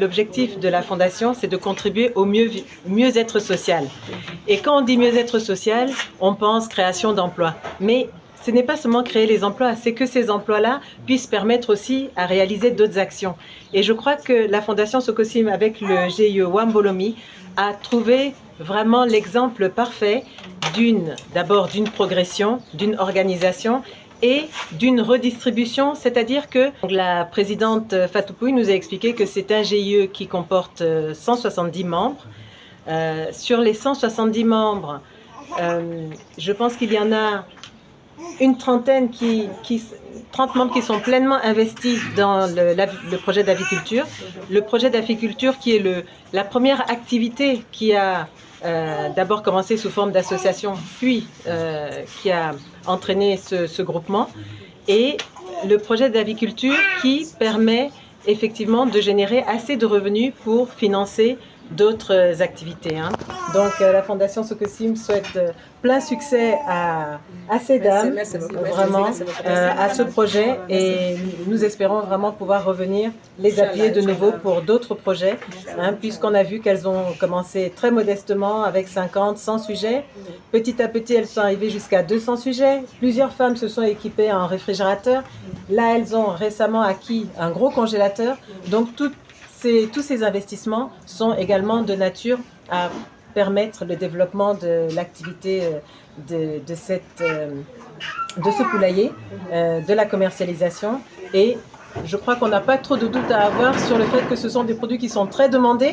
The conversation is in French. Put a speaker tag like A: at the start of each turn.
A: L'objectif de la Fondation, c'est de contribuer au mieux-être social. Et quand on dit mieux-être social, on pense création d'emplois. Mais ce n'est pas seulement créer les emplois, c'est que ces emplois-là puissent permettre aussi à réaliser d'autres actions. Et je crois que la Fondation Sokosim, avec le GIE Wambolomi, a trouvé vraiment l'exemple parfait d'une, d'abord d'une progression, d'une organisation et d'une redistribution, c'est-à-dire que la présidente Fatou nous a expliqué que c'est un GIE qui comporte 170 membres. Euh, sur les 170 membres, euh, je pense qu'il y en a une trentaine qui, 30 membres qui sont pleinement investis dans le, projet d'aviculture. Le projet d'aviculture qui est le, la première activité qui a euh, d'abord commencé sous forme d'association, puis euh, qui a entraîné ce, ce, groupement. Et le projet d'aviculture qui permet effectivement de générer assez de revenus pour financer d'autres activités. Hein. Donc euh, la Fondation Sokosim souhaite euh, plein succès à, à ces dames, vraiment, euh, à ce projet et nous espérons vraiment pouvoir revenir les appuyer de nouveau pour d'autres projets, hein, puisqu'on a vu qu'elles ont commencé très modestement avec 50, 100 sujets. Petit à petit, elles sont arrivées jusqu'à 200 sujets. Plusieurs femmes se sont équipées en réfrigérateur. Là, elles ont récemment acquis un gros congélateur. Donc, toutes tous ces investissements sont également de nature à permettre le développement de l'activité euh, de, euh, de ce poulailler, euh, de la commercialisation. Et je crois qu'on n'a pas trop de doute à avoir sur le fait que ce sont des produits qui sont très demandés